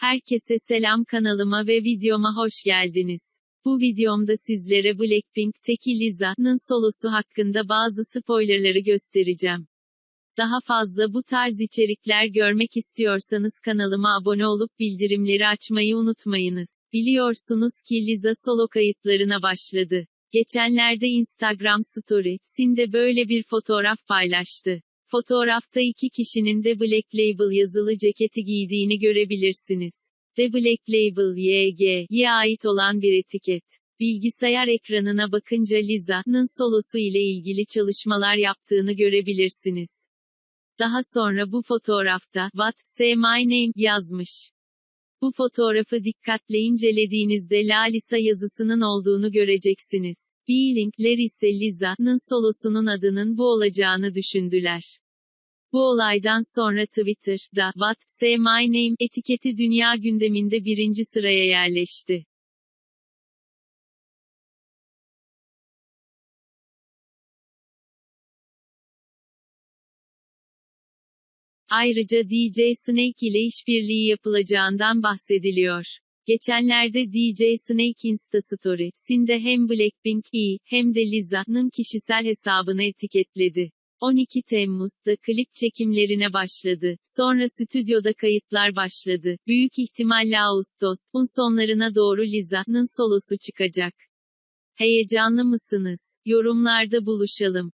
Herkese selam kanalıma ve videoma hoş geldiniz. Bu videomda sizlere Blackpink'teki Liza'nın solosu hakkında bazı spoilerları göstereceğim. Daha fazla bu tarz içerikler görmek istiyorsanız kanalıma abone olup bildirimleri açmayı unutmayınız. Biliyorsunuz ki Liza solo kayıtlarına başladı. Geçenlerde Instagram Stories'inde böyle bir fotoğraf paylaştı. Fotoğrafta iki kişinin de Black Label yazılı ceketi giydiğini görebilirsiniz. The Black Label YG'ye ait olan bir etiket. Bilgisayar ekranına bakınca Liza'nın solosu ile ilgili çalışmalar yaptığını görebilirsiniz. Daha sonra bu fotoğrafta, What, say my name, yazmış. Bu fotoğrafı dikkatle incelediğinizde La Lisa yazısının olduğunu göreceksiniz. B-Link'ler ise Liza'nın solosunun adının bu olacağını düşündüler. Bu olaydan sonra Twitter'da What, say my name etiketi dünya gündeminde birinci sıraya yerleşti. Ayrıca DJ Snake ile işbirliği yapılacağından bahsediliyor. Geçenlerde DJ Snake Insta Stories'inde hem Blackpink'i hem de Liza'nın kişisel hesabını etiketledi. 12 Temmuz'da klip çekimlerine başladı. Sonra stüdyoda kayıtlar başladı. Büyük ihtimalle Ağustos'un sonlarına doğru Liza'nın solosu çıkacak. Heyecanlı mısınız? Yorumlarda buluşalım.